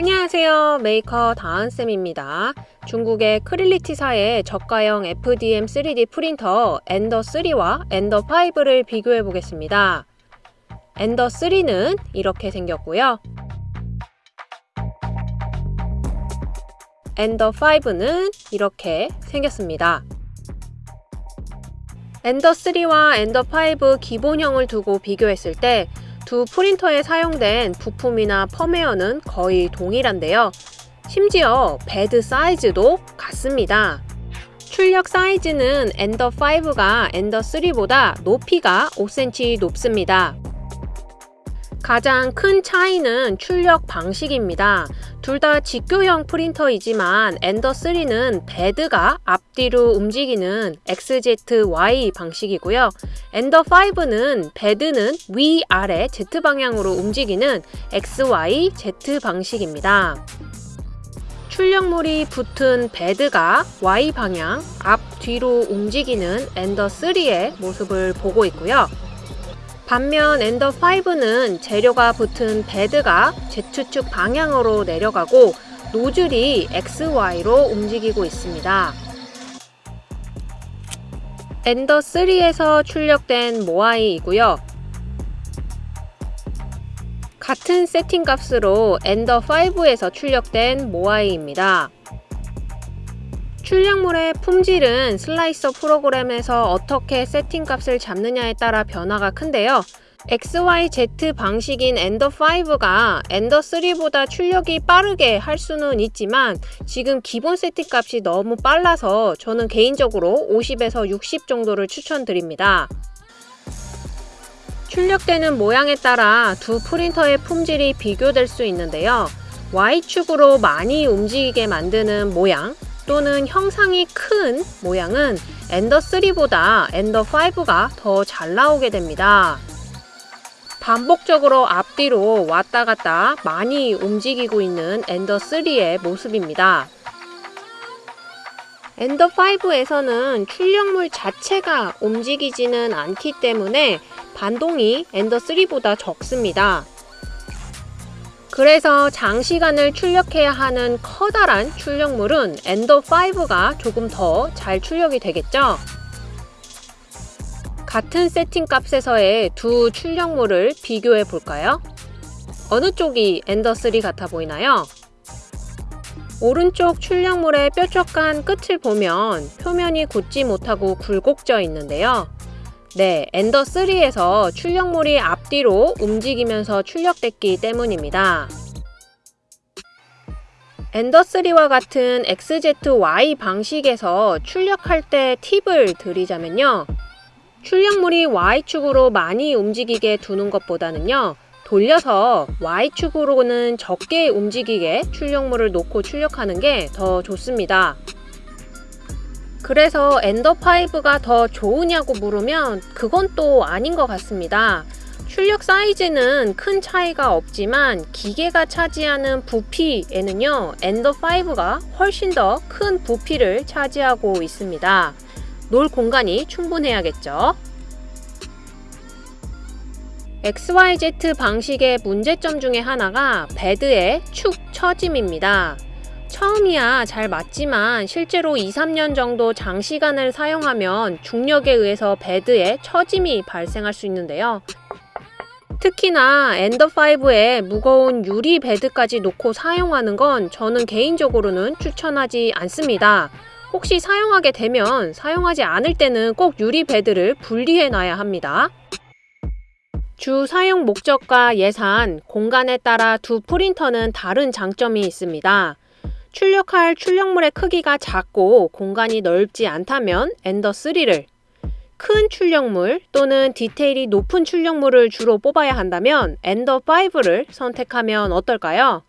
안녕하세요. 메이커 다은쌤입니다. 중국의 Creality사의 저가형 FDM 3D 프린터 Ender3와 Ender5를 비교해 보겠습니다. Ender3는 이렇게 생겼고요. Ender5는 이렇게 생겼습니다. Ender3와 Ender5 기본형을 두고 비교했을 때 두 프린터에 사용된 부품이나 펌웨어는 거의 동일한데요. 심지어 bed 사이즈도 같습니다. 출력 사이즈는 Ender5가 Ender3보다 높이가 5cm 높습니다. 가장 큰 차이는 출력 방식입니다. 둘 다 직교형 프린터이지만 Ender3는 bed가 앞뒤로 움직이는 XZY 방식이고요. Ender5는 bed는 위아래 Z방향으로 움직이는 XYZ 방식입니다. 출력물이 붙은 bed가 Y방향 앞뒤로 움직이는 Ender3의 모습을 보고 있고요. 반면 Ender5는 재료가 붙은 bed가 Z축 방향으로 내려가고 노즐이 XY로 움직이고 있습니다. 엔더3에서 출력된 모아이이고요. 같은 세팅 값으로 엔더5에서 출력된 모아이입니다. 출력물의 품질은 slicer 프로그램에서 어떻게 세팅값을 잡느냐에 따라 변화가 큰데요. XYZ 방식인 엔더5가 엔더3보다 출력이 빠르게 할 수는 있지만 지금 기본 세팅값이 너무 빨라서 저는 개인적으로 50에서 60 정도를 추천드립니다. 출력되는 모양에 따라 두 프린터의 품질이 비교될 수 있는데요. Y축으로 많이 움직이게 만드는 모양, 또는 형상이 큰 모양은 엔더3보다 엔더5가 더 잘 나오게 됩니다. 반복적으로 앞뒤로 왔다 갔다 많이 움직이고 있는 엔더3의 모습입니다. 엔더5에서는 출력물 자체가 움직이지는 않기 때문에 반동이 엔더3보다 적습니다. 그래서 장시간을 출력해야 하는 커다란 출력물은 엔더5가 조금 더 잘 출력이 되겠죠? 같은 세팅 값에서의 두 출력물을 비교해 볼까요? 어느 쪽이 엔더3 같아 보이나요? 오른쪽 출력물의 뾰족한 끝을 보면 표면이 굳지 못하고 굴곡져 있는데요. 네, 엔더3에서 출력물이 앞뒤로 움직이면서 출력됐기 때문입니다. 엔더3와 같은 XZY 방식에서 출력할 때 팁을 드리자면요. 출력물이 Y축으로 많이 움직이게 두는 것보다는요. 돌려서 Y축으로는 적게 움직이게 출력물을 놓고 출력하는 게 더 좋습니다. 그래서 엔더5가 더 좋으냐고 물으면 그건 또 아닌 것 같습니다. 출력 사이즈는 큰 차이가 없지만 기계가 차지하는 부피에는요 엔더5가 훨씬 더 큰 부피를 차지하고 있습니다. 놀 공간이 충분해야겠죠. XYZ 방식의 문제점 중에 하나가 bed의 축 처짐입니다. 처음이야 잘 맞지만 실제로 2, 3년 정도 장시간을 사용하면 중력에 의해서 bed에 처짐이 발생할 수 있는데요. 특히나 엔더5에 무거운 유리 bed까지 놓고 사용하는 건 저는 개인적으로는 추천하지 않습니다. 혹시 사용하게 되면 사용하지 않을 때는 꼭 유리 bed를 분리해 놔야 합니다. 주 사용 목적과 예산, 공간에 따라 두 프린터는 다른 장점이 있습니다. 출력할 출력물의 크기가 작고 공간이 넓지 않다면 엔더3를 큰 출력물 또는 디테일이 높은 출력물을 주로 뽑아야 한다면 엔더5를 선택하면 어떨까요?